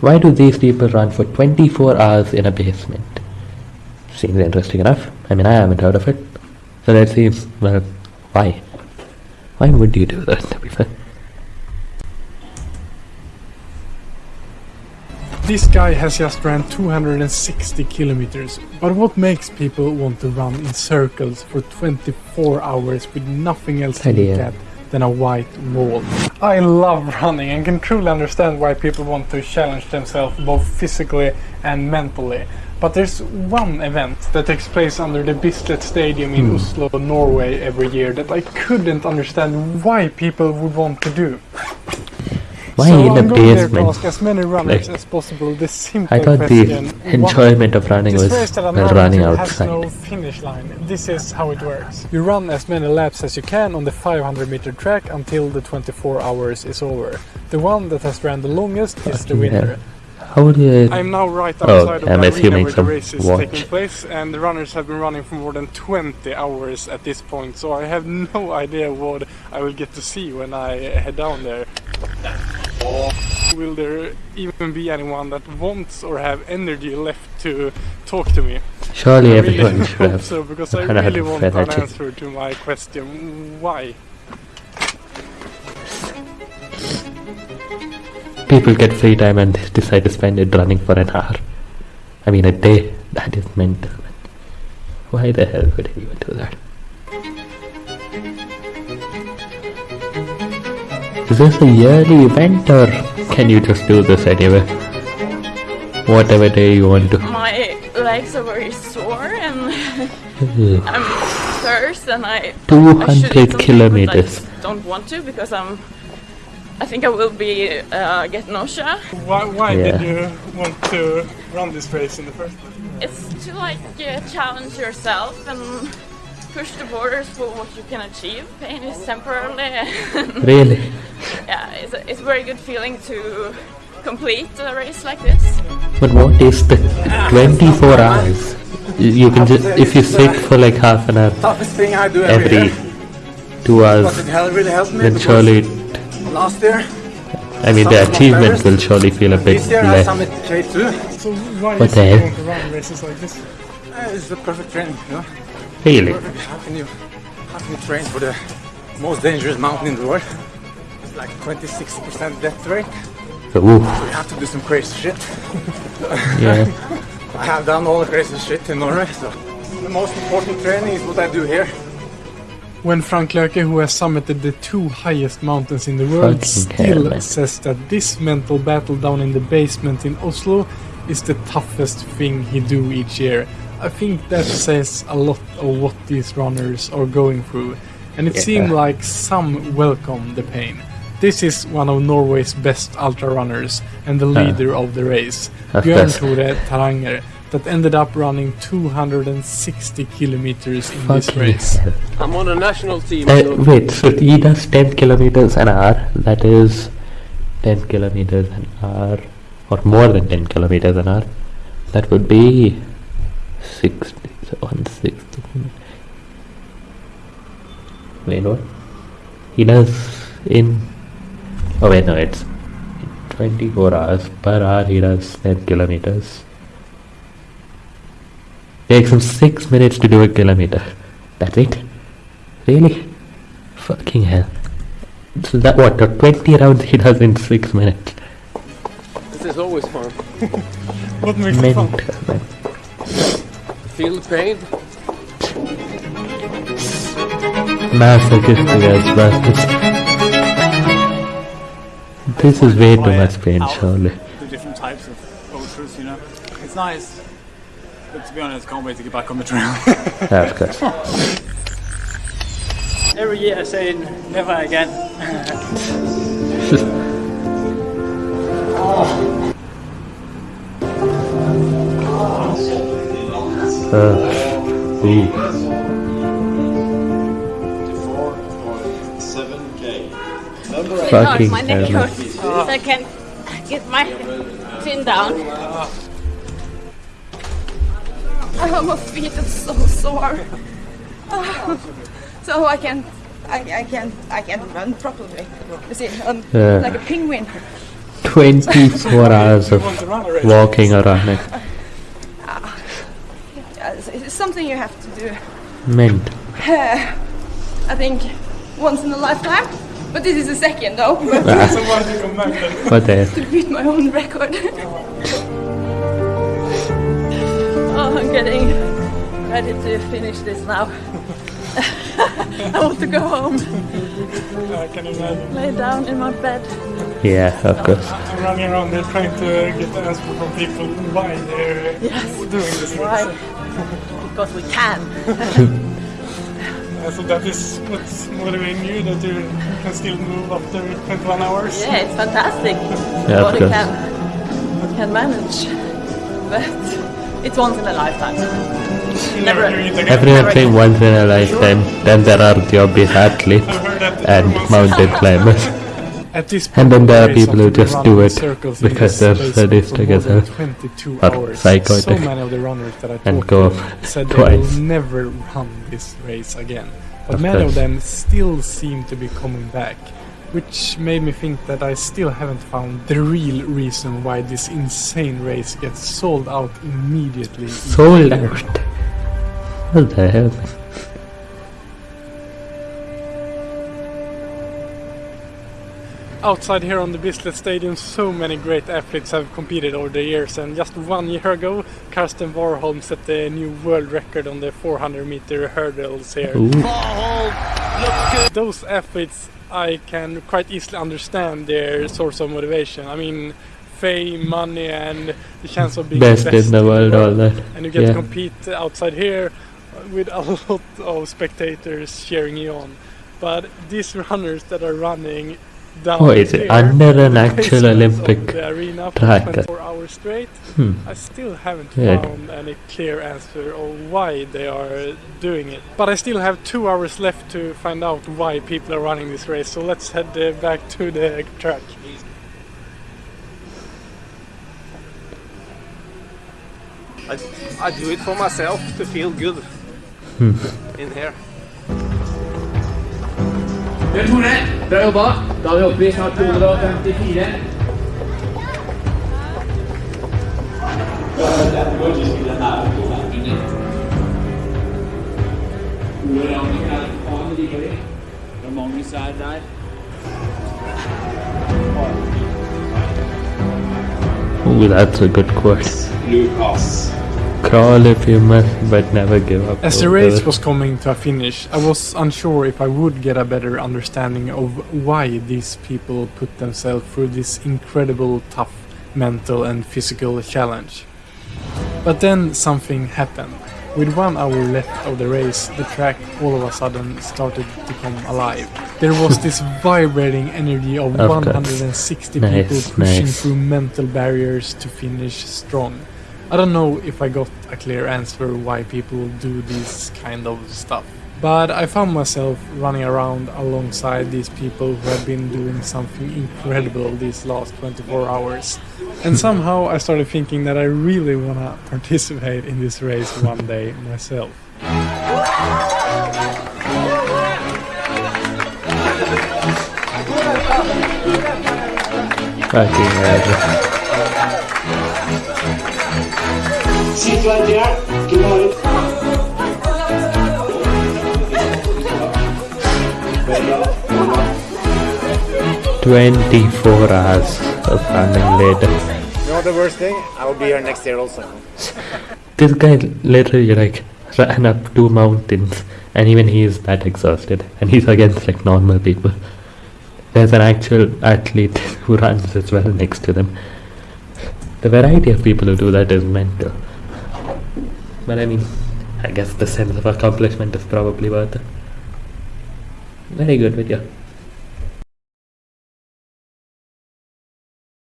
Why do these people run for 24 hours in a basement? Seems interesting enough. I mean, I haven't heard of it. So let's see, well, why? Why would you do that, to be fair? This guy has just ran 260 kilometers, but what makes people want to run in circles for 24 hours with nothing else to look at than a white wall? I love running and can truly understand why people want to challenge themselves both physically and mentally. But there's one event that takes place under the Bislett Stadium in hmm. Oslo, Norway every year that I couldn't understand why people would want to do. Why so in a I'm there to basement? ask as many runners Like, as possible this simple I thought the question. What- enjoyment of running was race that I'm running running has outside. no finish line. This is how it works. You run as many laps as you can on the 500 meter track until the 24 hours is over. The one that has ran the longest is the winner. hell. How would you... I'm now right Oh, outside of I'm the arena assuming where the race is watch. taking place, and the runners have been running for more than 20 hours at this point, so I have no idea what I will get to see when I head down there. Will there even be anyone that wants or have energy left to talk to me? Surely I really everyone should have so, because I really want an answer to my question. Why? People get free time and decide to spend it running for an hour. I mean, a day. That is mental. Why the hell would anyone do that? Is this a yearly event or can you just do this anyway? Whatever day you want to. my legs are very sore and I'm thirst and I I 200 eat something, but I kilometers. just don't want to because I'm I think I will be uh, get nausea. Why, why Yeah. did you want to run this race in the first place? It's to like uh, challenge yourself and push the borders for what you can achieve. Pain is temporarily. Really? Yeah, it's a, it's a very good feeling to complete a race like this. But what is the 24 hours? You you can just, if you sit for like half an hour toughest thing I do every, every two But hours, it hell really helped me then because surely, last year, I mean, the achievement will surely feel a bit this year I less. summit K2. So why What is the hell? going to run races like this? Uh, it's the perfect training, you know. Really? How can you, how can you train for the most dangerous mountain in the world? It's like 26% death rate. So, oof, You have to do some crazy shit. yeah. I have done all the crazy shit in Norway, so the most important training is what I do here. When Frank Löke, who has summited the two highest mountains in the world, Fucking still man. says that this mental battle down in the basement in Oslo is the toughest thing he do each year. I think that says a lot of what these runners are going through, and it Yeah. seemed like some welcome the pain. This is one of Norway's best ultra runners and the leader of the race, Of Bjørn. Tore Taranger, that ended up running 260 kilometers in this Fucking race. I'm on a national team. Uh, so wait, so he does 10 kilometers an hour. That is 10 kilometers an hour, or more than 10 kilometers an hour. That would be 60, so 160. Wait, what? He does in. Oh, wait, no, it's 24 hours per hour. He does 10 kilometers. Takes him 6 minutes to do a kilometer. That's it? Really? Fucking hell. So that what, the 20 rounds he does in 6 minutes? this is always fun. What makes it fun? Man. Feel the pain. Masochistic as well. This is way too much pain, surely. the different types of ultras, you know. It's nice. But to be honest, can't wait to get back on the trail. Yeah, of course. Every year saying never again. Uh, ooh. 4.7k. Fucking my hell. I can get my chin down. Oh, my feet are so sore. So I can, I, I can, I can run properly. You see, um, Yeah. like a penguin. 24 hours of walking or running. Yeah, it's, it's something you have to do. Mint. I think once in a lifetime. But this is the second though, but So why do you come back then? But there. to beat my own record. Oh, I'm getting ready to finish this now. I want to go home, I can imagine. lay down in my bed. Yeah, of course. I'm running around there trying to get the answer from people why they're Yes. doing this Why? Because we can. So that is what's motivating you that you can still move after 21 hours. Yeah, it's fantastic. Yeah, of Body course. can, can manage. But it's once in a lifetime. Never Never. doing. Everyone saying once in a lifetime. Then there are the obvious athletes I've heard that and mountain climbers. At this And then there are people who just do it because they're sadistic for more as hell. 22 Or psychotic. So many of the runners that I And go said they will never run this race again. But Of many of them still seem to be coming back. Which made me think that I still haven't found the real reason why this insane race gets sold out immediately. Sold out. What the hell? Outside here on the Bislett Stadium, so many great athletes have competed over the years, and just one year ago, Karsten Warholm set the new world record on the 400 meter hurdles here. Ooh. Those athletes, I can quite easily understand their source of motivation. I mean, fame, money, and the chance of being Best the best in the world, all that. and you get Yeah. to compete outside here with a lot of spectators cheering you on. But these runners that are running down Oh, is it here, under an actual Olympic the arena for track? 24 hours straight, Hmm. I still haven't Yeah. found any clear answer of why they are doing it. But I still have two hours left to find out why people are running this race. So let's head uh, back to the track. I, I do it for myself to feel good in here. Bjørn Tore, bra jobba. Da er vi oppe i snart 254. Ole Ragnhild er faen like de. Og Magnus er der. Ooh, that's a good quote. Lucas. Crawl if you must, but never give up. As the race was coming to a finish, I was unsure if I would get a better understanding of why these people put themselves through this incredible tough mental and physical challenge. But then something happened. With one hour left of the race, the track all of a sudden started to come alive. There was this vibrating energy of, Of 160 Nice, people pushing nice. through mental barriers to finish strong. I don't know if I got a clear answer why people do this kind of stuff. But I found myself running around alongside these people who have been doing something incredible these last 24 hours. And somehow I started thinking that I really wanna participate in this race one day myself. Fucking hell. Twenty-four hours of running later. You know the worst thing? I will be here next year also. This guy literally like ran up two mountains, and even he is that exhausted, and he's against like normal people. There's an actual athlete who runs as well next to them. The variety of people who do that is mental. But I mean, I guess the sense of accomplishment is probably worth it. Very good video.